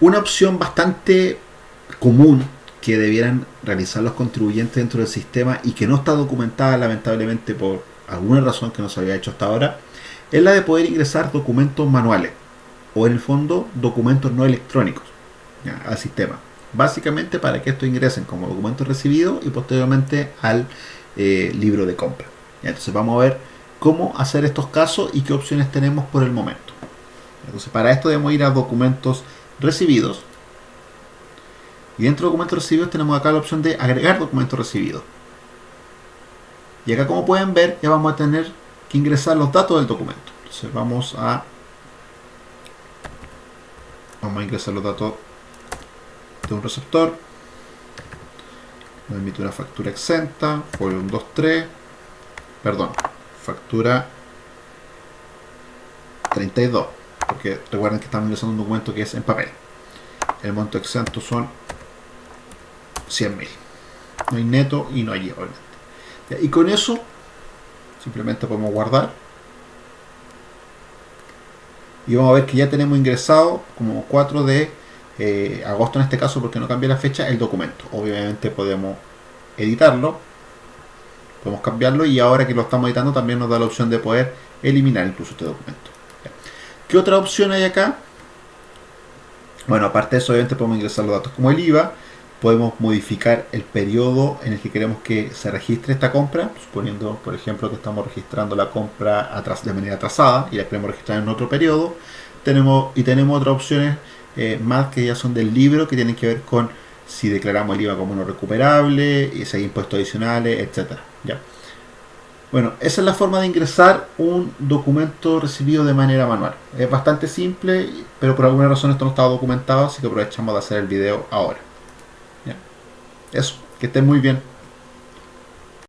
Una opción bastante común que debieran realizar los contribuyentes dentro del sistema y que no está documentada lamentablemente por alguna razón que no se había hecho hasta ahora, es la de poder ingresar documentos manuales o en el fondo documentos no electrónicos al sistema. Básicamente para que estos ingresen como documentos recibidos y posteriormente al eh, libro de compra. Entonces vamos a ver cómo hacer estos casos y qué opciones tenemos por el momento. Entonces para esto debemos ir a documentos recibidos. Y dentro de documentos recibidos tenemos acá la opción de agregar documentos recibidos. Y acá como pueden ver ya vamos a tener que ingresar los datos del documento. Entonces vamos a vamos a ingresar los datos de un receptor. Me emite una factura exenta, folio 123, perdón, factura 32, porque recuerden que estamos ingresando un documento que es en papel. El monto exento son 100.000. No hay neto y no hay IVA, Y con eso, simplemente podemos guardar. Y vamos a ver que ya tenemos ingresado como 4 de eh, agosto en este caso porque no cambia la fecha, el documento. Obviamente podemos editarlo, podemos cambiarlo y ahora que lo estamos editando también nos da la opción de poder eliminar incluso este documento. ¿Qué otra opción hay acá? Bueno, aparte de eso, obviamente podemos ingresar los datos como el IVA, podemos modificar el periodo en el que queremos que se registre esta compra, suponiendo, por ejemplo, que estamos registrando la compra de manera atrasada y la queremos registrar en otro periodo. Tenemos, y tenemos otras opciones eh, más que ya son del libro, que tienen que ver con si declaramos el IVA como no recuperable, si hay impuestos adicionales, etcétera. ¿ya? Bueno, esa es la forma de ingresar un documento recibido de manera manual. Es bastante simple, pero por alguna razón esto no estaba documentado, así que aprovechamos de hacer el video ahora. ¿ya? Eso, que estén muy bien.